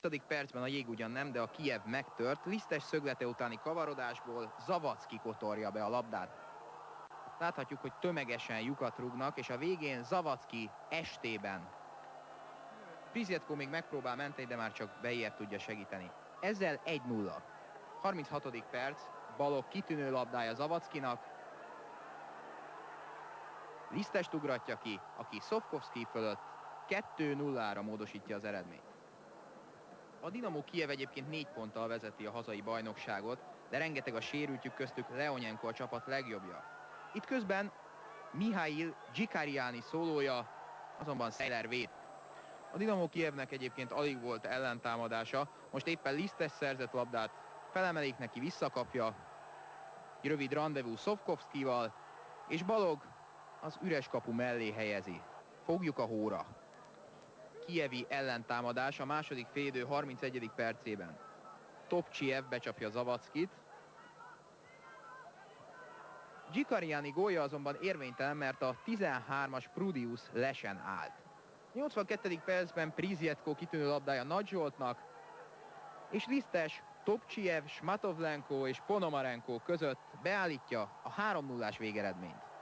30. percben a jég ugyan nem, de a Kiev megtört. Lisztes szöglete utáni kavarodásból Zavacki kotorja be a labdát. Láthatjuk, hogy tömegesen lyukat rúgnak, és a végén Zavacki estében. Prizjetko még megpróbál menteni, de már csak Beyer tudja segíteni. Ezzel 1-0. 36. perc, Balog kitűnő labdája Zavackinak. Lisztest ugratja ki, aki Szofkovszki fölött 2-0-ra módosítja az eredményt. A Dinamo Kiev egyébként négy ponttal vezeti a hazai bajnokságot, de rengeteg a sérültjük köztük Leonyenko a csapat legjobbja. Itt közben Mihail Gikariani szólója, azonban Seiler véd. A Dinamo Kievnek egyébként alig volt ellentámadása, most éppen Lisztes szerzett labdát, felemelik neki, visszakapja, egy rövid rendezvú Szovkovszkival, és Balog az üres kapu mellé helyezi. Fogjuk a hóra. Kievi ellentámadás a második félidő 31. percében. Topcsiev becsapja Zavackit. Gikariani gólja azonban érvénytelen, mert a 13-as Prudius lesen állt. 82. percben Prizjetko kitűnő labdája Nagy Zsoltnak, és Lisztes Topcsiev, Smatovlenko és Ponomarenko között beállítja a 3 0 végeredményt.